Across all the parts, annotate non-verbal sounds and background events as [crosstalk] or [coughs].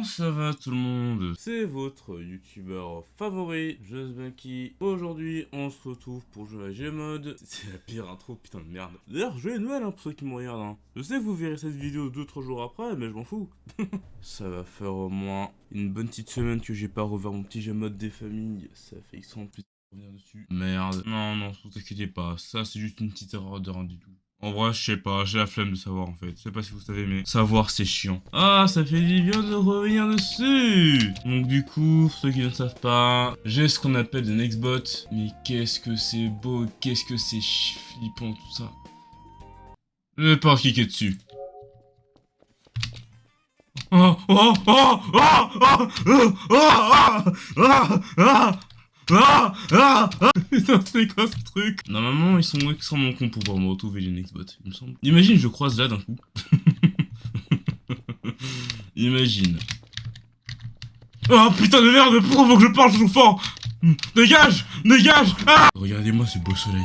Comment ça va tout le monde? C'est votre youtubeur favori, Justbanky. Aujourd'hui, on se retrouve pour jouer à Gmod. [laughs] C'est la pire intro, putain de merde. D'ailleurs, joyeux Noël hein, pour ceux qui me regardent. Hein. Je sais que vous verrez cette vidéo 2-3 jours après, mais je m'en fous. [laughs] ça va faire au moins une bonne petite semaine que j'ai pas revoir mon petit Gmod des familles. Ça fait extrêmement plus revenir dessus. Merde. Non, non, vous inquiétez pas. Ça, c'est juste une petite erreur de rien du tout. En vrai, je sais pas, j'ai la flemme de savoir en fait. Je sais pas si vous savez, mais savoir c'est chiant. Ah, ça fait du bien de revenir dessus Donc du coup, pour ceux qui ne savent pas, j'ai ce qu'on appelle des Nextbot. Mais qu'est-ce que c'est beau, qu'est-ce que c'est flippant tout ça. Je vais pas cliquer dessus. Oh, oh, oh, oh, oh, oh, oh, oh, oh, ah Ah Ah [laughs] Putain, c'est quoi ce truc Normalement, ils sont extrêmement cons pour pouvoir me retrouver les Nextbot, il me semble. Imagine, je croise là d'un coup. [laughs] Imagine. Oh putain de merde, pourquoi faut que je parle toujours fort Dégage Dégage ah Regardez-moi ce beau soleil.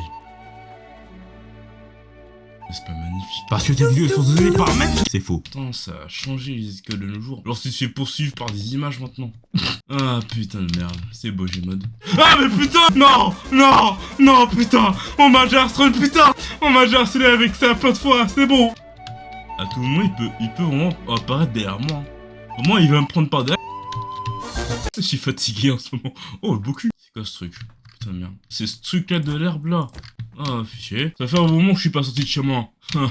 C'est pas magnifique. Parce que tes vidéos sont données par mètre C'est faux. Putain, ça a changé écoles de nos jours. Alors tu te fais poursuivre par des images maintenant. [laughs] ah putain de merde. C'est beau, j'ai mode. Ah mais putain Non Non Non putain On m'a déjà harcelé, putain On m'a déjà harcelé avec ça plein de fois, c'est bon À tout moment, il peut, il peut vraiment apparaître derrière moi. Au moins, il va me prendre par derrière. Je suis fatigué en ce moment. Oh, le beau cul. C'est quoi ce truc? Putain de merde. C'est ce truc là de l'herbe là. Ah, fichier. Ça fait un moment que je suis pas sorti de chez moi. Ah,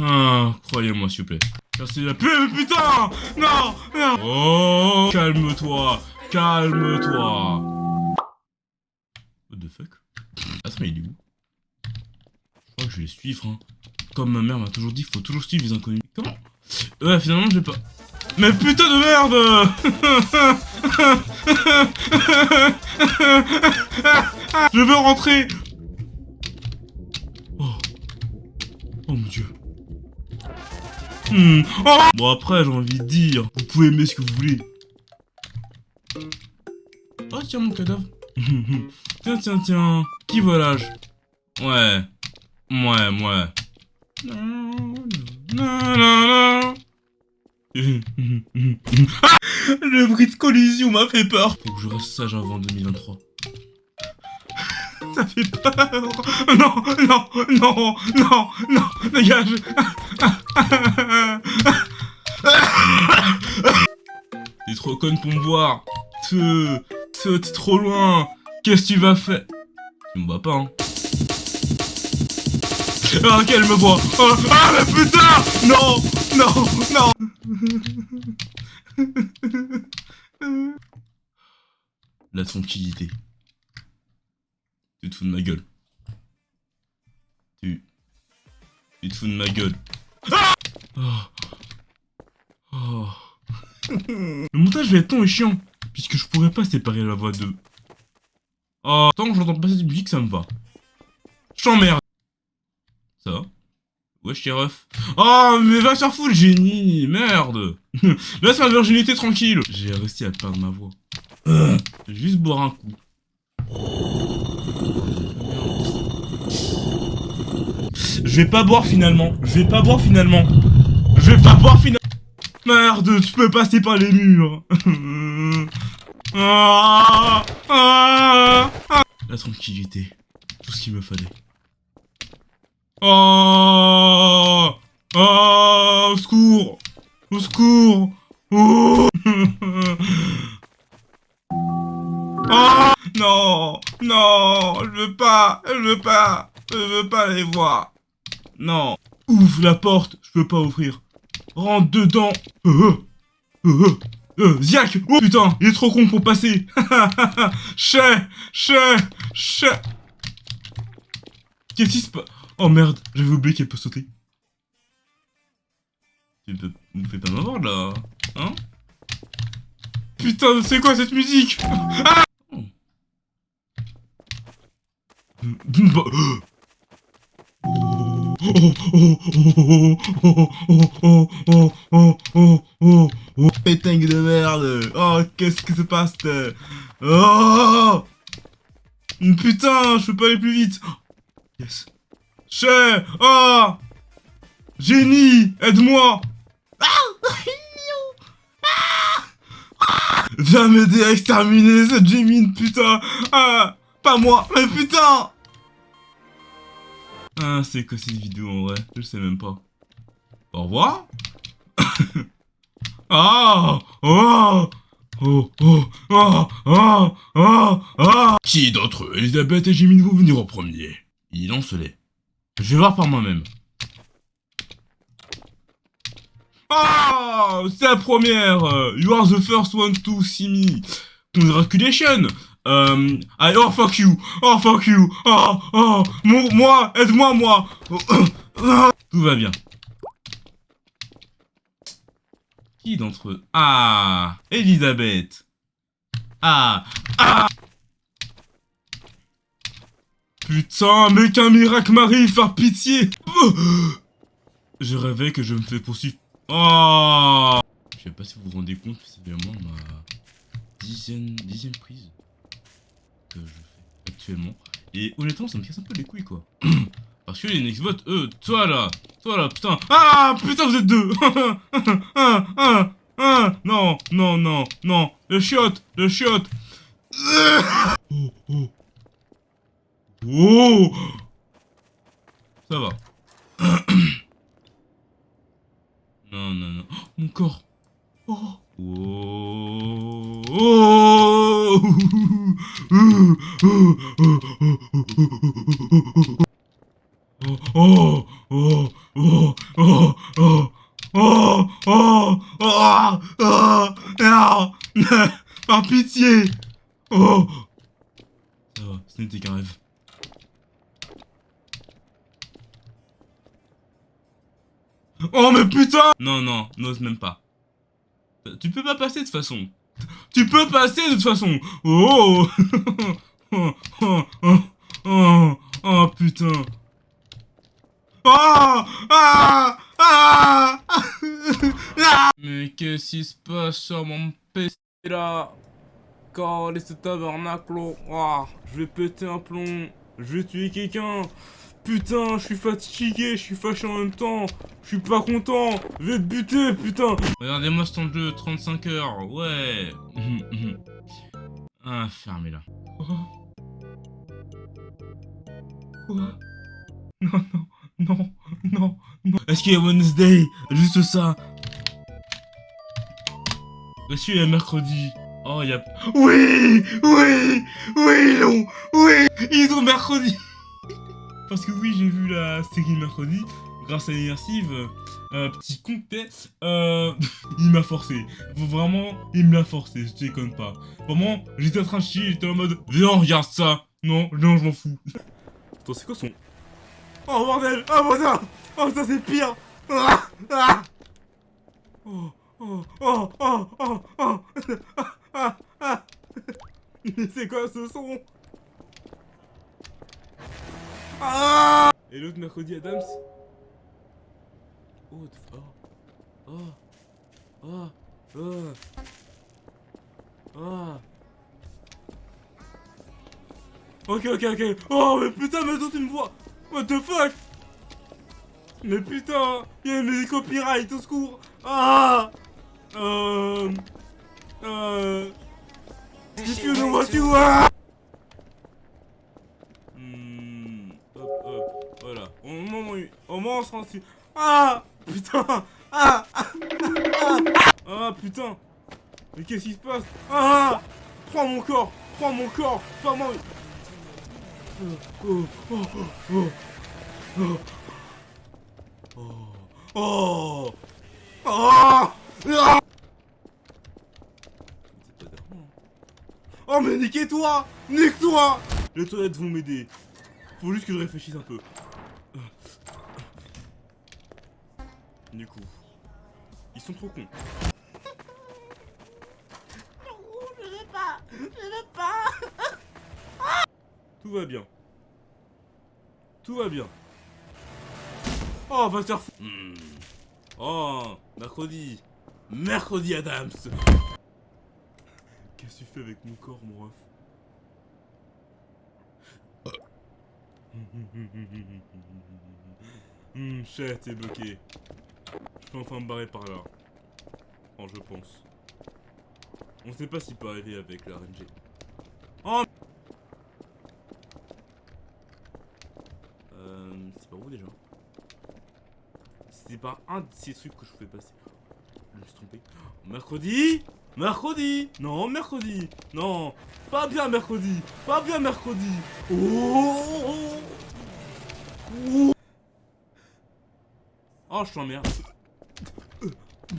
ah croyez-moi, s'il vous plaît. Merci la pub, putain Non Oh Calme-toi Calme-toi What the fuck? Attends, mais il est où? Je crois que je vais suivre, hein. Comme ma mère m'a toujours dit, faut toujours suivre les inconnus. Comment? Ouais, finalement, je vais pas... Mais putain de merde [laughs] Je veux rentrer Hmm. Oh bon après j'ai envie de dire, vous pouvez aimer ce que vous voulez. Oh tiens mon cadavre. [laughs] tiens tiens tiens. Qui volage? Ouais. Ouais ouais. [laughs] Le bruit de collision m'a fait peur. Faut que je reste sage avant 2023 [laughs] ça fait peur Non, non, non, non, non, dégage T'es trop conne pour me voir. Te... t'es trop loin. Qu'est-ce que tu vas faire? Tu me vois pas, hein. Ah, qu'elle me voit. Oh, Ah, mais putain. Non Non Non. La tranquillité. Tu te fous de ma gueule. Tu... Tu te fous de ma gueule. Ah. Le montage va être long et chiant. Puisque je pourrais pas séparer la voix de... Oh, tant que j'entends passer cette musique, ça me va. Je t'emmerde. Ça va Wesh, t'es ref. Oh, mais va faire foutre, génie Merde [laughs] Laisse ma virginité tranquille J'ai réussi à perdre ma voix. juste boire un coup. Je vais pas boire finalement. Je vais pas boire finalement. Je vais pas boire finalement. Merde, tu peux passer par les murs. [laughs] Ah, ah, ah. La tranquillité. Tout ce qu'il me fallait. Oh Oh Au secours Au secours Oh Oh [laughs] Non Non Je veux pas Je veux pas Je veux pas les voir Non. Ouvre la porte Je peux pas ouvrir. Rentre dedans. Euh, euh, euh, Ziak Oh putain Il est trop con pour passer. [laughs] Chais Chais Chais. Qu'est-ce qui se passe Oh merde J'avais oublié qu'elle peut sauter. Tu me fais pas m'avoir là Hein. Putain, c'est quoi cette musique? Ah [laughs] Pétingue de merde. Oh, qu'est-ce qui se passe Oh! Putain, je peux pas aller plus vite. Yes. Che Oh! Génie Aide-moi. [laughs] Viens m'aider à exterminer cette Jimine, putain. Ah Pas moi, mais putain Ah, c'est quoi cette vidéo en vrai? Je sais même pas. Au revoir. [laughs] Ah! Oh Oh, oh, oh, oh, oh, oh Qui d'entre eux, Elisabeth et Jimine, vont venir en premier. Il lance-les. Je vais voir par moi-même. Ah! C'est la première! You are the first one to see me. Congratulations um, I, Oh fuck you. Oh fuck you. Oh Oh Moi Aide-moi moi. [coughs] Tout va bien. Qui d'entre eux? Ah Elisabeth. Ah Ah. Putain, mais qu'un miracle m'arrive, par pitié. [coughs] Je rêvais que je me fais poursuivre. Oh. Je sais pas si vous vous rendez compte, c'est vraiment ma dixième, prise je fais actuellement. Et honnêtement, ça me casse un peu les couilles, quoi. [clears throat] Parce que les Nextbot, eux, toi là, toi là, putain. Ah, putain, vous êtes deux ah, ah, ah, Non, non, non, non. Le chiotte, le chiotte. [coughs] Oh, oh. Oh Ça va. [coughs] Non, non, non. Oh, mon corps. Oh. Oh. Oh. Par pitié. Oh. Ça va, ce n'était qu'un rêve. Oh mais putain Non, non, n'ose même pas. Tu peux pas passer de toute façon. Tu peux passer de toute façon. Oh. Oh, oh, oh, oh, putain. Oh Ah. Ah. [laughs] Mais qu'est-ce qui se passe sur mon PC là? Car les tabernacles, oh, je vais péter un plomb, je vais tuer quelqu'un. Putain, je suis fatigué, je suis fâché en même temps. Je suis pas content. Je vais te buter, putain. Regardez-moi ce temps de jeu, 35 heures. Ouais. [laughs] ah, fermez-la. Quoi? Quoi? Non, non, non, non, non. Est-ce qu'il y a Wednesday? Juste ça. Est-ce qu'il y a mercredi? Oh, il y a... Oui Oui Oui, non Oui Ils ont mercredi parce que oui, j'ai vu la série mercredi, grâce à l'immersive. Euh, petit con euh, [laughs] il m'a forcé. Vraiment, il me l'a forcé, je déconne pas. Vraiment, j'étais en train de chier, j'étais en mode, viens, regarde ça. Non, non, je m'en fous. Attends, c'est quoi son... Oh bordel Oh bordel Oh ça c'est pire ah, ah. Oh, oh, oh, oh, oh, oh. Ah, ah, Mais [laughs] c'est quoi ce son? Ah Et l'autre mercredi Adams Oh, oh, oh, oh, oh, Ok, ok, ok. Oh, mais putain, mais toi tu me vois. What the fuck? Mais putain, il y a mes copyrights, au secours. Ah. Euh... Euh... If you know what you are Ah Putain Ah putain Mais qu'est-ce qui se passe Ah Prends mon corps Prends mon corps Prends mon... Oh, oh, oh, oh. Oh. Oh. Oh. Oh mais niquez-toi Nique-toi Les toilettes vont m'aider. Faut juste que je réfléchisse un peu. Du coup, ils sont trop cons. je veux pas, je veux pas. Tout va bien. Tout va bien. Oh, va se faire hmm. Oh, mercredi. Mercredi Adams. Qu'est-ce que tu fais avec mon corps, mon ref? Hum, chat, t'es bloqué. Je peux enfin me barrer par là. Oh, je pense. On sait pas s'il peut arriver avec le RNG. Oh Euh... C'est pas où déjà C'était pas un de ces trucs que je pouvais passer. Je me suis trompé. Mercredi Mercredi Non, mercredi Non Pas bien mercredi Pas bien mercredi Oh Oh, oh je t'emmerde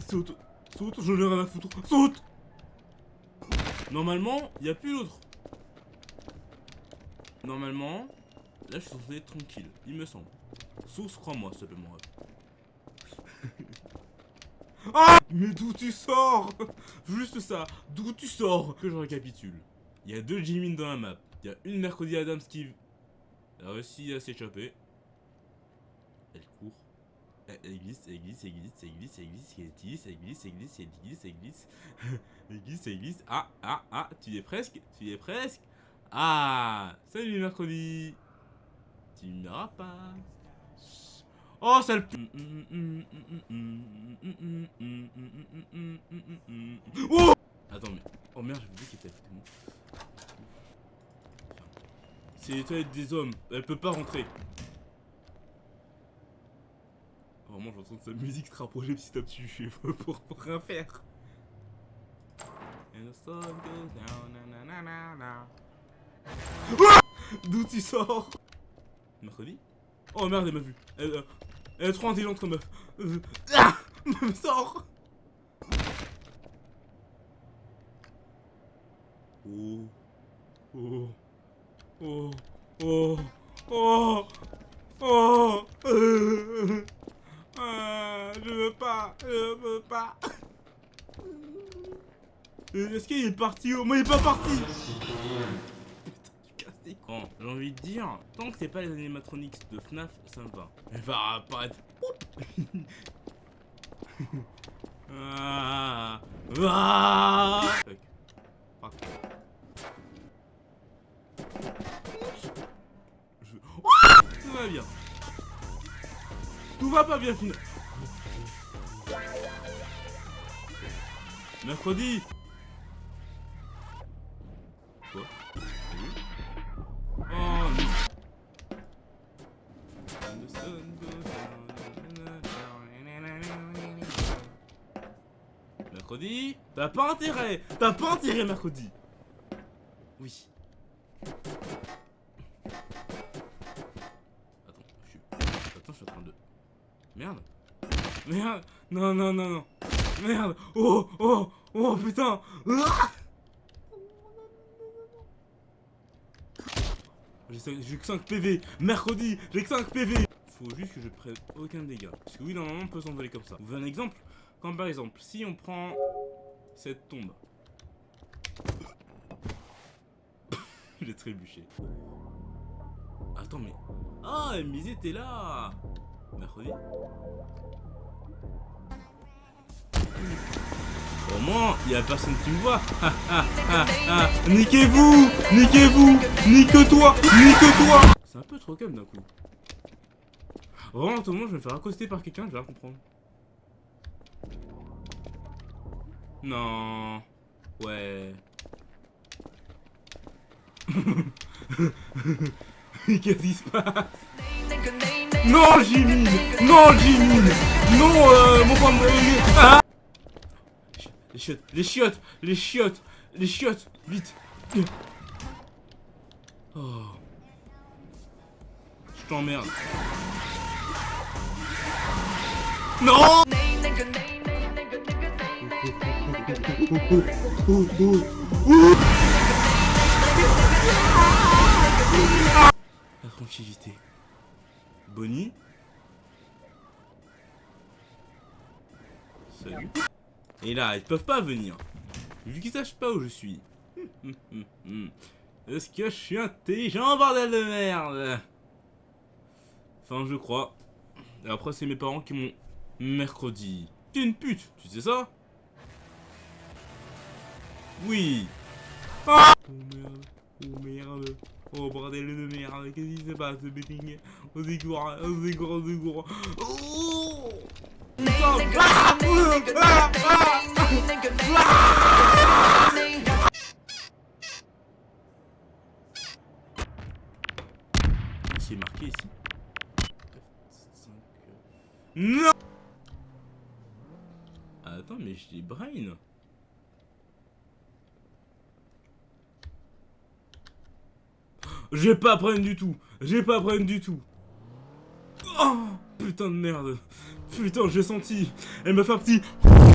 Saute Saute, j'en ai rien à foutre Saute Normalement, il n'y a plus l'autre. Normalement, là je suis censé être tranquille, il me semble. Source, crois-moi, s'il te plaît, mon rêve. [laughs] ah [laughs] Mais d'où tu sors? Juste ça, d'où tu sors? Que je récapitule. Il y a deux Jimin dans la map. Il y a une Mercredi Adams qui a réussi à s'échapper. Elle court. Elle glisse, elle glisse, elle glisse, elle glisse, elle glisse, elle glisse, elle glisse, elle glisse, elle glisse, elle glisse. Elle glisse, elle glisse. Ah, ah, ah, tu y es presque, tu y es presque. Ah, salut mercredi. Tu n'auras pas. Oh, ça le... Oh Attends, mais... Oh merde, j'ai oublié qu'il était. C'est les toilettes des hommes. Elle peut pas rentrer. J'entends sa musique se rapprocher petit à petit. pour, pour, pour rien faire. D'où tu sors? Mercredi? Oh merde, elle m'a vu. Elle, euh, est trop intelligente, meuf. Euh, ah Sors Oh. Oh. Oh. Oh. Oh. Oh euh, je veux pas. Je veux pas. Euh, est-ce qu'il est parti au moins il est pas parti Putain, j'ai envie de dire, tant que c'est pas les animatronics de FNAF, ça me va. Elle va apparaître. [laughs] ah, ah Fuck. Fuck. Je... Tout va bien. Tout va pas bien finalement. Mercredi. Quoi Oh Mercredi. T'as pas intérêt. T'as pas intérêt mercredi. Oui. Attends, je suis... Attends, je suis en train de... Merde. Merde. Non, non, non, non. Merde. Oh Oh Oh putain ah J'ai que 5 PV Mercredi J'ai que 5 PV Faut juste que je prenne aucun dégât. Parce que oui, normalement, on peut s'envoler comme ça. Vous voulez un exemple Comme par exemple, si on prend cette tombe. [laughs] J'ai trébuché. Attends, mais... Ah, MBZ, t'es là Mercredi Au moins, il y a personne qui me voit. Ah, ah, ah. Niquez-vous Niquez-vous Nique-toi Nique-toi C'est un peu trop calme d'un coup. Vraiment, tout le monde, je vais me faire accoster par quelqu'un, je vais comprendre. Non. Ouais. [laughs] Qu'est-ce qui se passe? Non, Jimmy Non, Jimmy Non, euh, mon femme... Ah les chiottes, les chiottes, les chiottes, les chiottes, vite. Oh. Je t'emmerde. Non La tranquillité. Bonnie Salut. Et là, ils peuvent pas venir. Vu qu'ils sachent pas où je suis. [laughs] Est-ce que je suis intelligent, bordel de merde? Enfin, je crois. Et après, c'est mes parents qui m'ont mercredi. T'es une pute, tu sais ça? Oui. Ah oh merde, oh merde. Oh bordel de merde, qu'est-ce qui se passe, betting Au secours, au secours, au secours. Oh c'est marqué ici. Non Attends, mais j'ai dis brain. J'ai pas brain du tout. J'ai pas brain du tout. Oh, putain de merde. Putain, j'ai senti. Elle m'a fait un petit...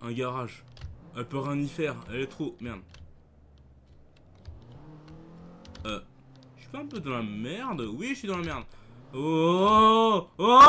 Un garage. Elle peut rien y faire. Elle est trop... Merde. Euh... Je suis pas un peu dans la merde Oui, je suis dans la merde. Oh Oh